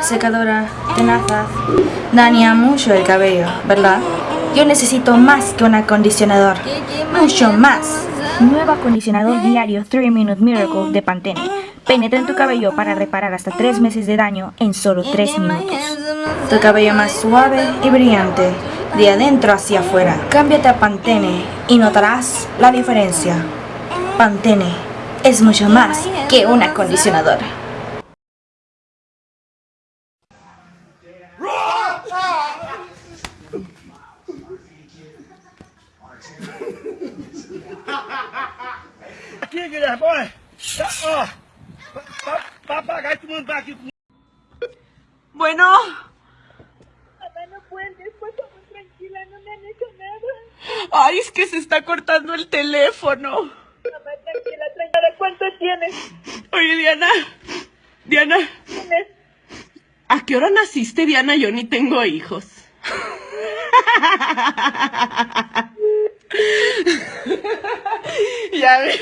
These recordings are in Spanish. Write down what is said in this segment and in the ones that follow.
Secadora, tenazas, daña mucho el cabello, ¿verdad? Yo necesito más que un acondicionador, mucho más. Nuevo acondicionador diario 3 Minute Miracle de Pantene. Penetra en tu cabello para reparar hasta 3 meses de daño en solo 3 minutos. Tu cabello más suave y brillante, de adentro hacia afuera. Cámbiate a Pantene y notarás la diferencia. Pantene es mucho más que un acondicionador. Aqui, Guilherme. Tá, ó. Pa- Papagaio mandar aqui. Bueno, Mamá, no cuelgues, por favor, tranquila, no me han hecho nada. ay, es que se está cortando el teléfono. Mamá, tranquila, tranquila. ¿Cuánto tienes? Oye, Diana, Diana, ¿Tienes? ¿a qué hora naciste, Diana? Yo ni tengo hijos. ya ve.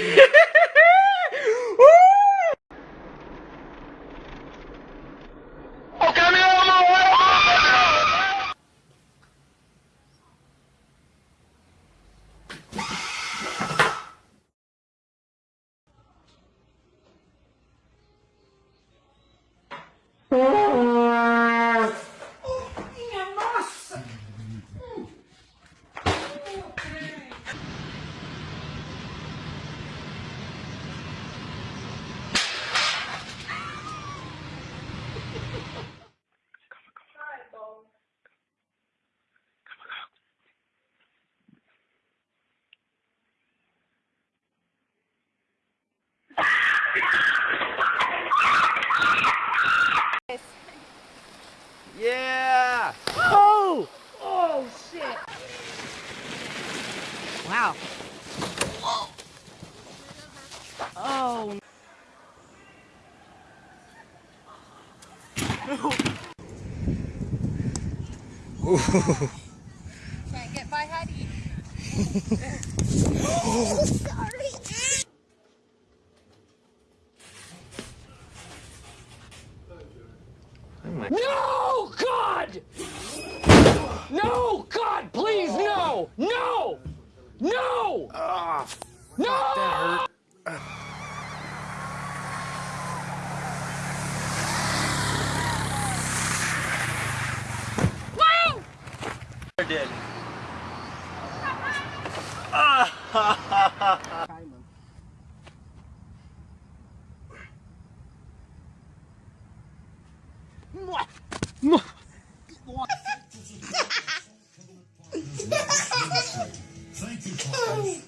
Yeah! Wow. Whoa. Oh. Can't get by oh, sorry. No, God! No, no!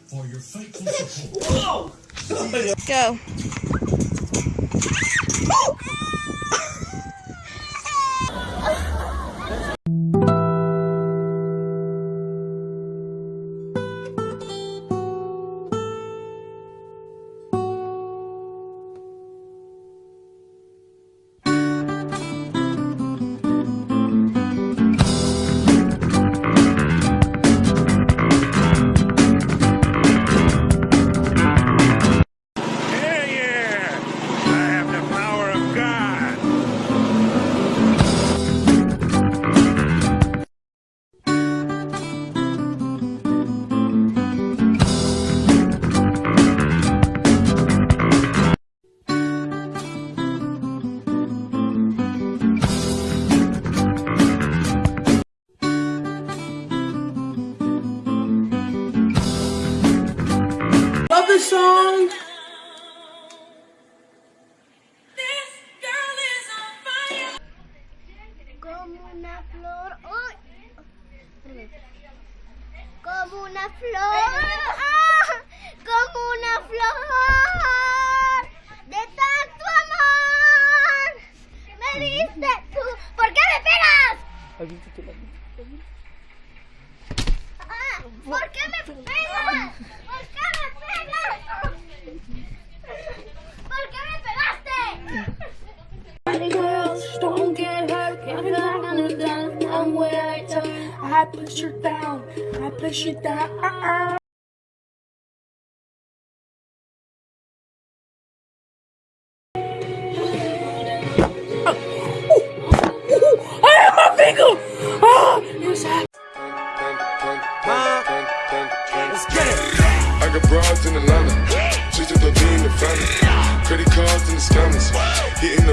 for your faithful support. Whoa! Go. Song. Como una flor. Como una flor. ¡Ah! Como una flor. I push her down. I push her down. I ah, got broads in Atlanta, just a 13 in the family, credit cards in the scammers, hitting the